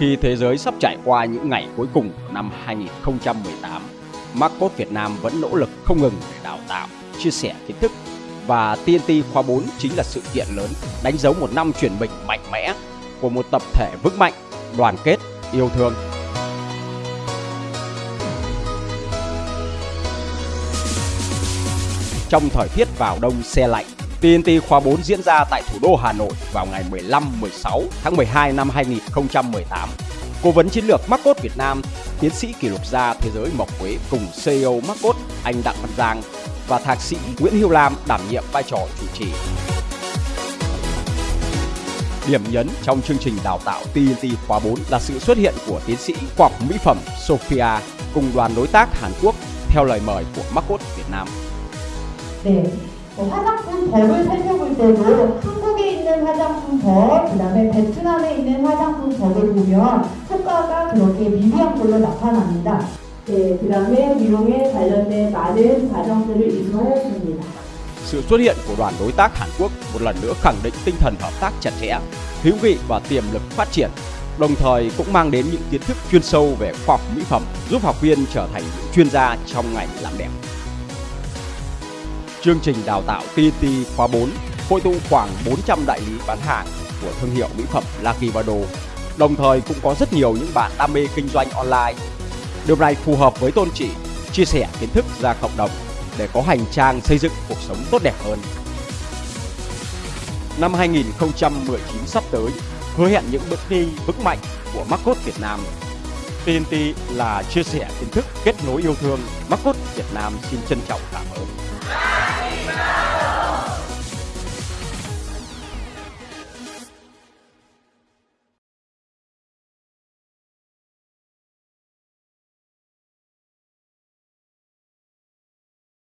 Khi thế giới sắp trải qua những ngày cuối cùng của năm 2018, Marcos Việt Nam vẫn nỗ lực không ngừng để đào tạo, chia sẻ kiến thức và TNT khóa 4 chính là sự kiện lớn đánh dấu một năm chuyển mình mạnh mẽ của một tập thể vững mạnh, đoàn kết, yêu thương. Trong thời tiết vào đông xe lạnh, TNT khóa 4 diễn ra tại thủ đô Hà Nội vào ngày 15-16 tháng 12 năm 2018. Cố vấn chiến lược Marcos Việt Nam, tiến sĩ kỷ lục gia thế giới Mộc Quế cùng CEO Marcos anh Đặng Văn Giang và thạc sĩ Nguyễn Hiếu Lam đảm nhiệm vai trò chủ trì. Điểm nhấn trong chương trình đào tạo TNT khóa 4 là sự xuất hiện của tiến sĩ khoa học mỹ phẩm Sophia cùng đoàn đối tác Hàn Quốc theo lời mời của Marcos Việt Nam. Để 뭐 화장품 법을 살펴볼 때도 한국에 있는 화장품 법, 그 다음에 베트남에 있는 화장품 법을 보면 효과가 그렇게 미비한 걸로 나타납니다. 네, 그 다음에 미용에 관련된 많은 과정들을 이수하였습니다. Sự xuất hiện của đoàn đối tác Hàn Quốc một lần nữa khẳng định tinh thần hợp tác chặt chẽ, hữu nghị và tiềm lực phát triển, đồng thời cũng mang đến những kiến thức chuyên sâu về khoa học mỹ phẩm, giúp học viên trở thành những chuyên gia trong ngành làm đẹp. Chương trình đào tạo PT khóa 4 hội tụ khoảng 400 đại lý bán hàng của thương hiệu mỹ phẩm Lucky Vado. Đồng thời cũng có rất nhiều những bạn đam mê kinh doanh online. Điều này phù hợp với tôn trị chia sẻ kiến thức ra cộng đồng để có hành trang xây dựng cuộc sống tốt đẹp hơn. Năm 2019 sắp tới hứa hẹn những bước đi vững mạnh của Marcos Việt Nam. TNT là chia sẻ kiến thức, kết nối yêu thương. Marcos Việt Nam xin trân trọng cảm ơn. Viva!